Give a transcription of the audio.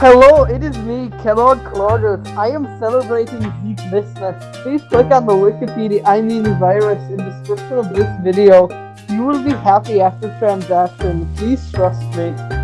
Hello, it is me, Kellogg Claudius. I am celebrating Zeeknessness. Please click on the Wikipedia, I mean virus, in the description of this video. You will be happy after transaction. Please trust me.